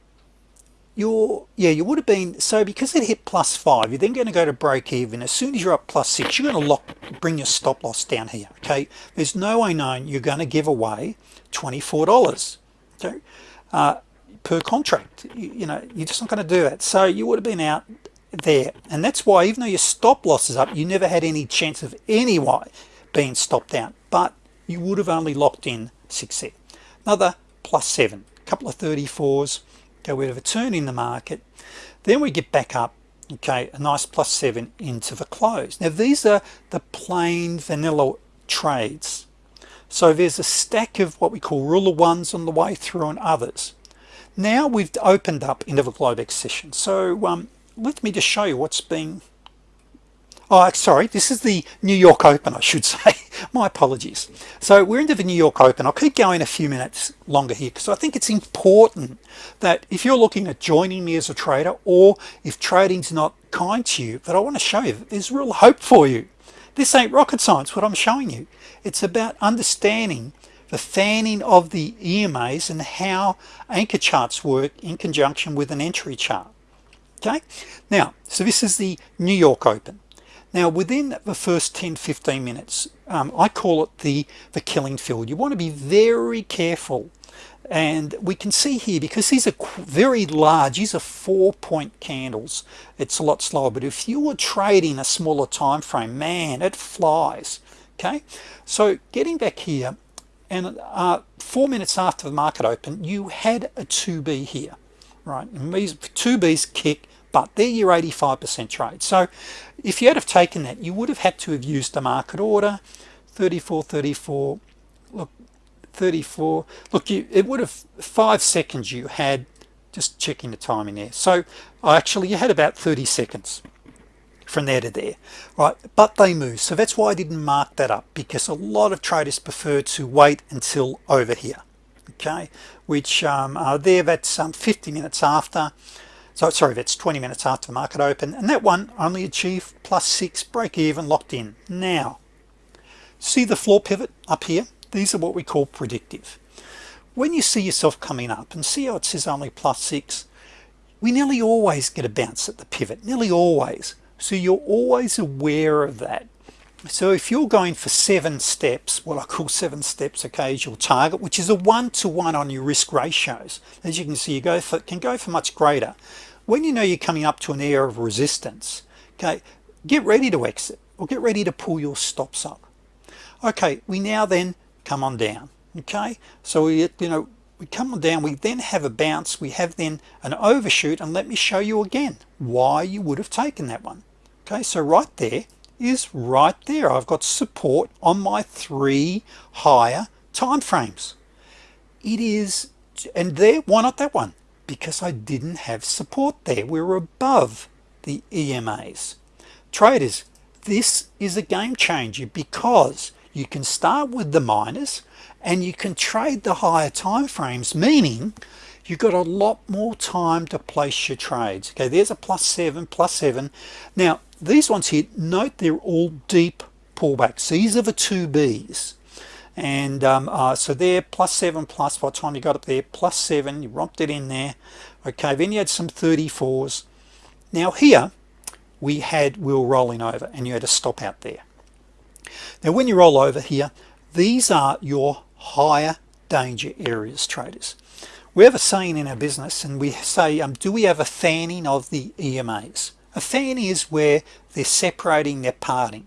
you're yeah you would have been so because it hit plus five you're then going to go to break even. As soon as you're up plus six you're going to lock bring your stop loss down here okay? There's no way known you're going to give away $24 okay uh, per contract you, you, know you're just not going to do that so you would have been out there. And that's why even though your stop loss is up you never had any chance of any why being stopped out. But you would have only locked in six there another plus seven a couple of 34s go have a turn in the market then we get back up okay a nice plus seven into the close. Now these are the plain vanilla trades. So there's a stack of what we call ruler ones on the way through and others. Now we've opened up into the Globex session. So um, let me just show you what's being oh sorry this is the New York Open I should say. My apologies. So we're into the New York Open. I'll keep going a few minutes longer here because I think it's important that if you're looking at joining me as a trader or if trading's not kind to you that I want to show you that there's real hope for you. This ain't rocket science what I'm showing you. It's about understanding the fanning of the EMAs and how anchor charts work in conjunction with an entry chart. Okay? Now so this is the New York Open now within the first 10 15 minutes um, I call it the the killing field. You want to be very careful. And we can see here because these are very large these are four point candles. It's a lot slower but if you were trading a smaller time frame man it flies okay? So getting back here and uh, four minutes after the market open you had a 2b here right? And these 2b's kick but they're your 85% trade. So if you had have taken that you would have had to have used the market order. 34 34 look 34 look you it would have five seconds you had just checking the timing there. So actually you had about 30 seconds from there to there right? But they move. So that's why I didn't mark that up because a lot of traders prefer to wait until over here okay? Which um, are there that's um, 50 minutes after so sorry that's 20 minutes after the market open and that one only achieved plus six break even locked in. Now see the floor pivot up here? These are what we call predictive. When you see yourself coming up and see how it says only plus six we nearly always get a bounce at the pivot nearly always. So you're always aware of that so if you're going for seven steps what I call seven steps okay your target which is a one-to-one -one on your risk ratios as you can see you go for can go for much greater. When you know you're coming up to an area of resistance okay get ready to exit or get ready to pull your stops up. Okay we now then come on down okay? So we you know we come on down we then have a bounce we have then an overshoot and let me show you again why you would have taken that one okay? So right there is right there. I've got support on my three higher time frames it is and there why not that one? Because I didn't have support there. We were above the EMAs traders this is a game changer because you can start with the minors and you can trade the higher time frames meaning you've got a lot more time to place your trades. Okay there's a plus seven plus seven. Now these ones here note they're all deep pullbacks. These are the two B's. And um, uh, so there plus seven plus by the time you got up there plus seven you romped it in there. Okay then you had some 34s now here we had were rolling over and you had a stop out there. Now when you roll over here these are your higher danger areas traders. We have a saying in our business and we say um, do we have a fanning of the EMAs a fanning is where they're separating they're parting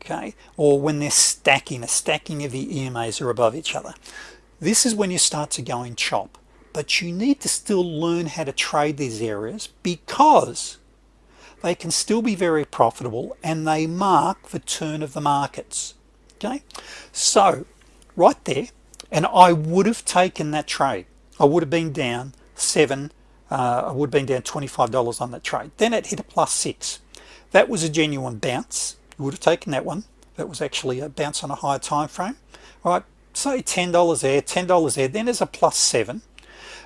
okay? Or when they're stacking a stacking of the EMAs are above each other. This is when you start to go in chop. But you need to still learn how to trade these areas because they can still be very profitable and they mark the turn of the markets okay? So right there and I would have taken that trade. I would have been down seven uh, I would have been down $25 on that trade. Then it hit a plus six. That was a genuine bounce. You would have taken that one. That was actually a bounce on a higher time frame. All right say $10 there $10 there then there's a plus seven.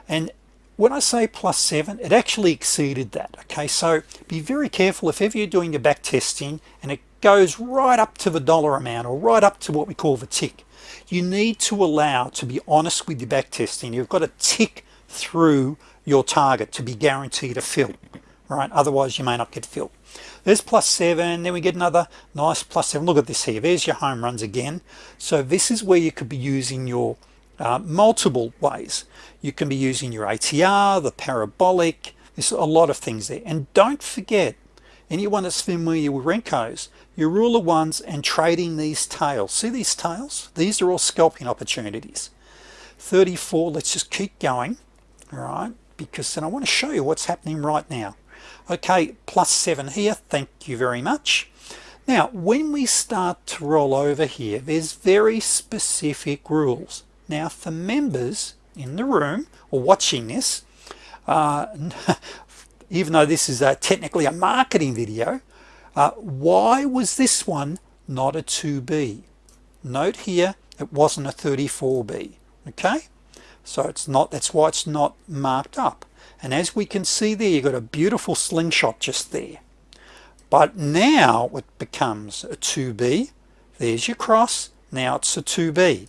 And when I say plus seven it actually exceeded that okay? So be very careful. If ever you're doing your back testing and it goes right up to the dollar amount or right up to what we call the tick you need to allow to be honest with your back testing. You've got to tick through your target to be guaranteed a fill right? Otherwise you may not get filled. There's plus seven then we get another nice plus seven. Look at this here. There's your home runs again. So this is where you could be using your uh, multiple ways. You can be using your ATR the parabolic. There's a lot of things there. And don't forget anyone that's familiar with Renko's your rule of ones and trading these tails. See these tails? These are all scalping opportunities. 34 let's just keep going. All right because then I want to show you what's happening right now. Okay plus seven here thank you very much. Now when we start to roll over here there's very specific rules. Now for members in the room or watching this uh, even though this is a, technically a marketing video uh, why was this one not a 2b note here it wasn't a 34b okay so it's not that's why it's not marked up. And as we can see there you've got a beautiful slingshot just there. But now it becomes a 2b there's your cross. Now it's a 2b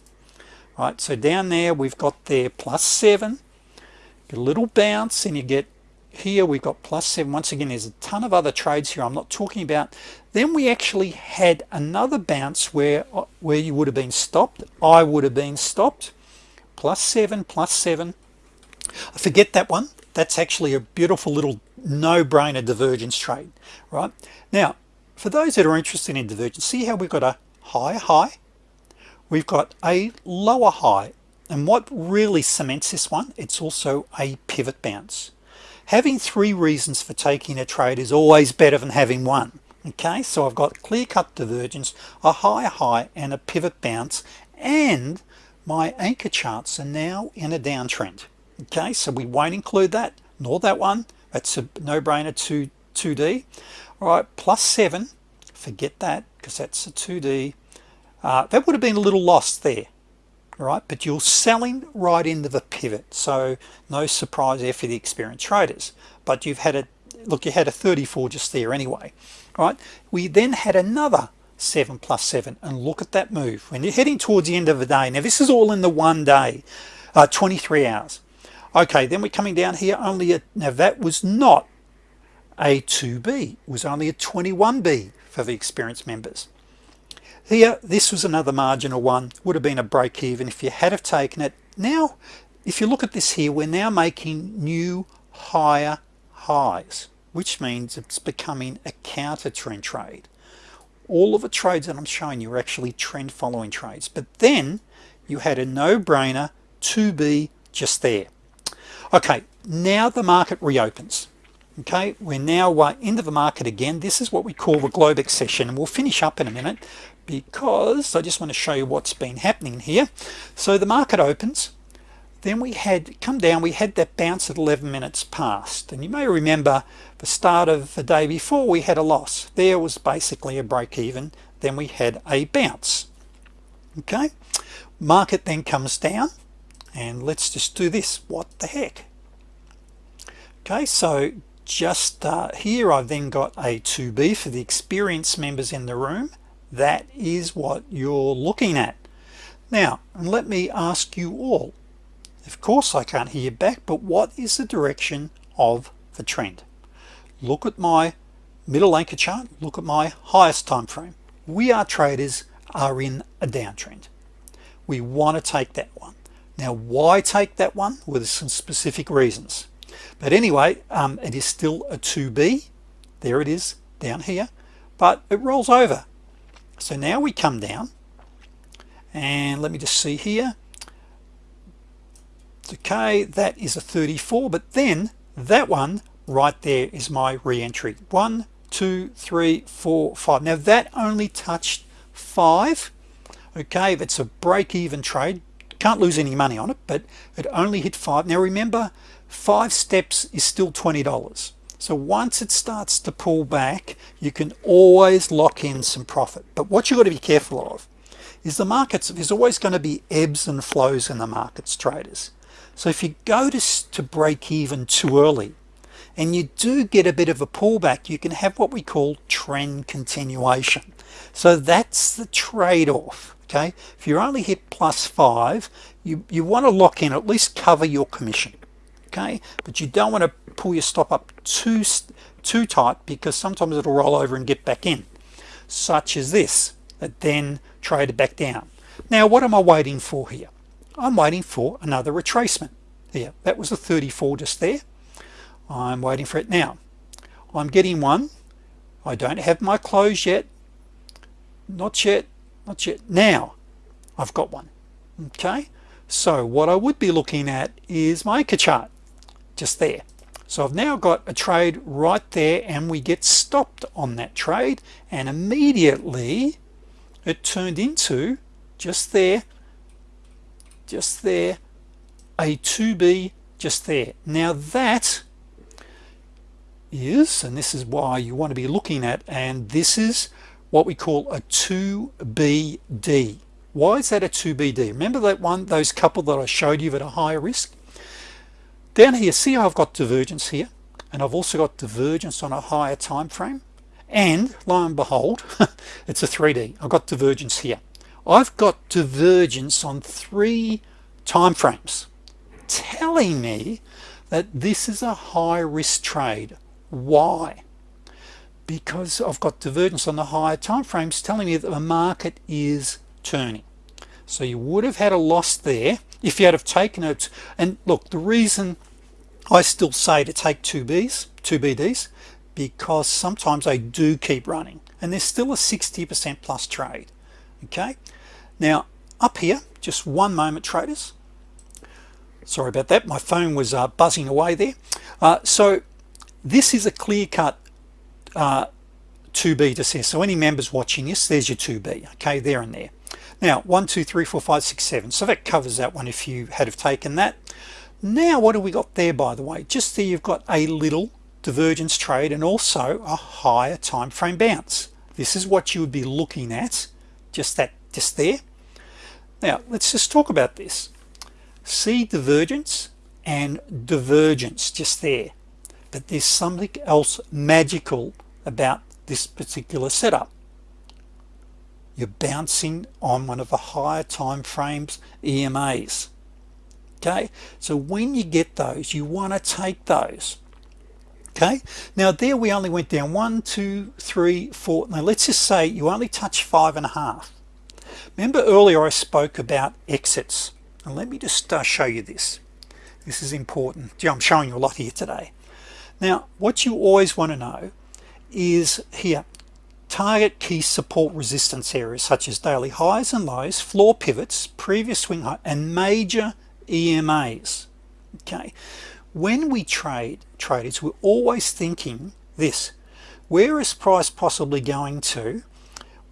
right so down there we've got there plus 7 a little bounce and you get here we've got plus 7 once again there's a ton of other trades here I'm not talking about. Then we actually had another bounce where uh, where you would have been stopped. I would have been stopped plus 7 plus 7 I forget that one. That's actually a beautiful little no-brainer divergence trade right? Now for those that are interested in divergence see how we've got a high high? We've got a lower high. And what really cements this one it's also a pivot bounce. Having three reasons for taking a trade is always better than having one okay? So I've got clear-cut divergence a high high and a pivot bounce and my anchor charts are now in a downtrend. Okay so we won't include that nor that one. That's a no-brainer to 2d all right plus 7 forget that because that's a 2d uh, that would have been a little lost there all right but you're selling right into the pivot. So no surprise there for the experienced traders. But you've had a look you had a 34 just there anyway all right? We then had another 7 plus 7 and look at that move. When you're heading towards the end of the day now this is all in the one day uh, 23 hours. Okay then we're coming down here only a, now that was not a 2b it was only a 21b for the experienced members. Here this was another marginal one would have been a break even if you had have taken it. Now if you look at this here we're now making new higher highs which means it's becoming a counter trend trade all of the trades that I'm showing you are actually trend following trades. But then you had a no-brainer to be just there. Okay now the market reopens. Okay we're now into the market again. This is what we call the Globex session and we'll finish up in a minute because I just want to show you what's been happening here. So the market opens then we had come down we had that bounce at 11 minutes past. And you may remember the start of the day before we had a loss. There was basically a break even. Then we had a bounce. Okay? Market then comes down. And let's just do this. What the heck? Okay so just uh, here I've then got a 2b for the experienced members in the room. That is what you're looking at. Now and let me ask you all of course I can't hear back but what is the direction of the trend? Look at my middle anchor chart look at my highest time frame. We are traders are in a downtrend. We want to take that one. Now why take that one? With some specific reasons. But anyway um, it is still a 2b there it is down here. But it rolls over. So now we come down and let me just see here okay that is a 34 but then that one right there is my re-entry. One two three four five. Now that only touched five. Okay it's a break-even trade can't lose any money on it but it only hit five. Now remember five steps is still $20 so once it starts to pull back you can always lock in some profit. But what you got to be careful of is the markets there's always going to be ebbs and flows in the markets traders so if you go to, to break even too early and you do get a bit of a pullback you can have what we call trend continuation. So that's the trade-off okay? If you only hit plus five you you want to lock in at least cover your commission okay? But you don't want to pull your stop up too too tight because sometimes it'll roll over and get back in such as this that then trade it back down. Now what am I waiting for here I'm waiting for another retracement. Here that was a 34 just there. I'm waiting for it now. I'm getting one. I don't have my close yet. Not yet not yet. Now I've got one okay? So what I would be looking at is my anchor chart just there. So I've now got a trade right there and we get stopped on that trade and immediately it turned into just there just there a 2b just there. Now that is and this is why you want to be looking at and this is what we call a 2BD why is that a 2BD remember that one those couple that I showed you at a higher risk? Down here see I've got divergence here? And I've also got divergence on a higher time frame. And lo and behold it's a 3d I've got divergence here I've got divergence on three time frames telling me that this is a high risk trade. Why? Because I've got divergence on the higher time frames telling me that the market is turning. So you would have had a loss there if you had have taken it. And look the reason I still say to take 2Bs 2BDs because sometimes they do keep running. And there's still a 60% plus trade okay now up here just one moment traders. Sorry about that my phone was uh, buzzing away there. Uh, so this is a clear-cut uh, 2b to say so any members watching this there's your 2b okay there and there. Now one two three four five six seven. So that covers that one if you had have taken that. Now what do we got there by the way? Just there you've got a little divergence trade and also a higher time frame bounce. This is what you would be looking at just that just there now let's just talk about this. See divergence and divergence just there. But there's something else magical about this particular setup. You're bouncing on one of the higher time frames EMAs okay? So when you get those you want to take those. Okay? Now there we only went down one two three four. Now let's just say you only touch five and a half remember earlier I spoke about exits. And let me just uh, show you this. This is important. I'm showing you a lot here today. Now what you always want to know is here target key support resistance areas such as daily highs and lows floor pivots previous swing high and major EMAs okay? When we trade traders we're always thinking this. Where is price possibly going to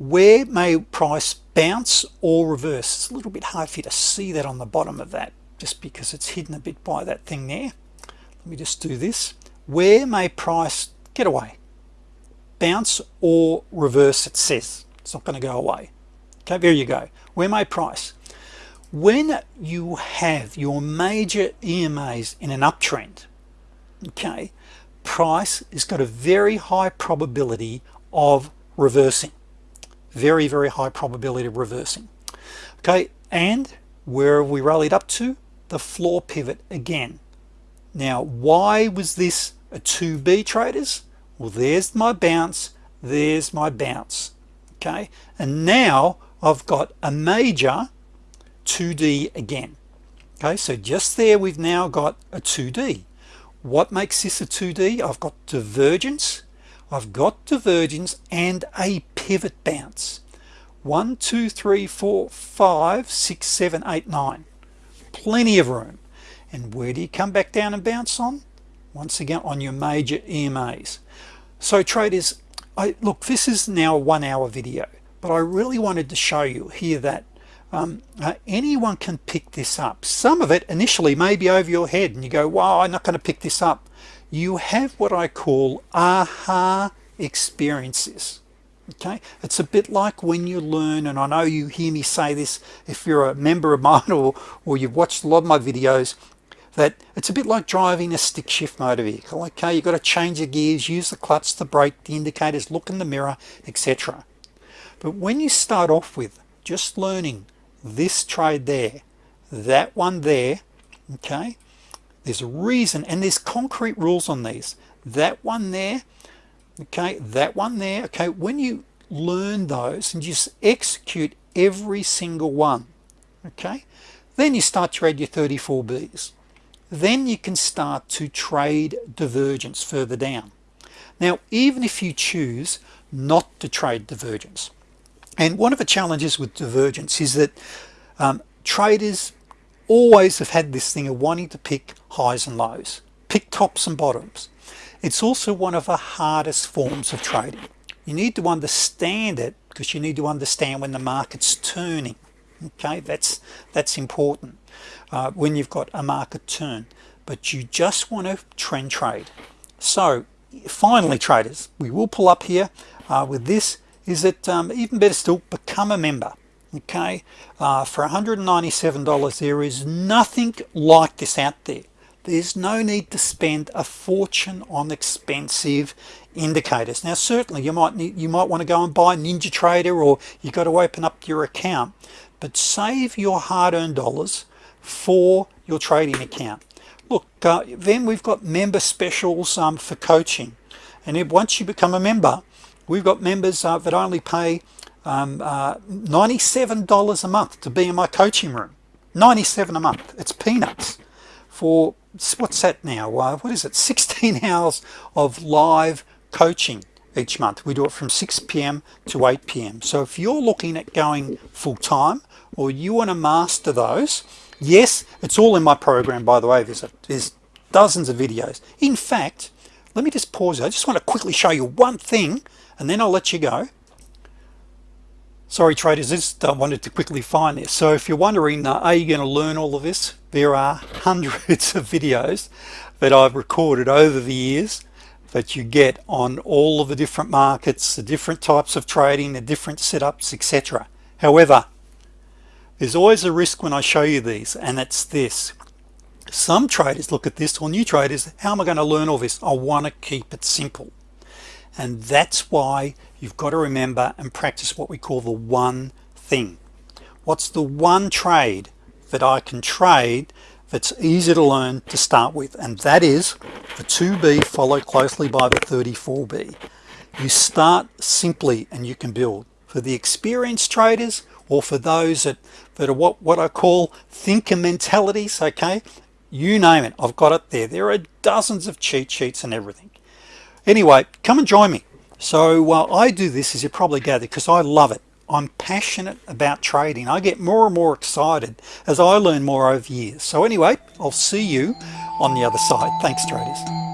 where may price bounce or reverse? It's a little bit hard for you to see that on the bottom of that just because it's hidden a bit by that thing there. Let me just do this. Where may price get away? Bounce or reverse it says. It's not going to go away. Okay there you go. Where may price? When you have your major EMAs in an uptrend okay price has got a very high probability of reversing very very high probability of reversing. Okay and where we rallied up to? The floor pivot again. Now why was this a 2b traders? Well there's my bounce there's my bounce okay? And now I've got a major 2d again okay? So just there we've now got a 2d what makes this a 2d I've got divergence I've got divergence and a pivot bounce. One two three four five six seven eight nine. Plenty of room. And where do you come back down and bounce on? Once again on your major EMAs so traders I look this is now a one hour video but I really wanted to show you here that um, uh, anyone can pick this up. Some of it initially may be over your head and you go wow I'm not going to pick this up you have what I call aha experiences okay? It's a bit like when you learn and I know you hear me say this if you're a member of mine or, or you've watched a lot of my videos that it's a bit like driving a stick shift motor vehicle okay? You've got to change the gears use the clutch the brake the indicators look in the mirror etc but when you start off with just learning this trade there that one there okay there's a reason and there's concrete rules on these. That one there okay that one there okay when you learn those and just execute every single one okay then you start to read your 34 B's. Then you can start to trade divergence further down. Now even if you choose not to trade divergence and one of the challenges with divergence is that um, traders always have had this thing of wanting to pick highs and lows pick tops and bottoms. It's also one of the hardest forms of trading. You need to understand it because you need to understand when the market's turning. Okay that's that's important uh, when you've got a market turn. But you just want to trend trade. So finally traders we will pull up here uh, with this. Is that um, even better still become a member okay? Uh, for $197 there is nothing like this out there. There's no need to spend a fortune on expensive indicators. Now certainly you might need you might want to go and buy NinjaTrader or you've got to open up your account but save your hard-earned dollars for your trading account. Look uh, then we've got member specials um, for coaching. And if, once you become a member we've got members uh, that only pay um, uh, $97 a month to be in my coaching room. 97 a month. It's peanuts for what's that now. Uh, what is it? 16 hours of live coaching each month. We do it from 6 p.m. to 8 p.m. so if you're looking at going full-time or you want to master those yes it's all in my program by the way. There's, a, there's dozens of videos. In fact let me just pause I just want to quickly show you one thing and then I'll let you go sorry traders just uh, wanted to quickly find this. So if you're wondering uh, are you going to learn all of this? There are hundreds of videos that I've recorded over the years that you get on all of the different markets the different types of trading the different setups etc however there's always a risk when I show you these and it's this. Some traders look at this or new traders how am I going to learn all this? I want to keep it simple and that's why you've got to remember and practice what we call the one thing. What's the one trade that I can trade that's easy to learn to start with? And that is the 2b followed closely by the 34b you start simply and you can build. For the experienced traders or for those that that are what what I call thinker mentalities okay? You name it I've got it there. There are dozens of cheat sheets and everything anyway come and join me. So while I do this as you probably gather because I love it. I'm passionate about trading. I get more and more excited as I learn more over years. So anyway I'll see you on the other side. Thanks traders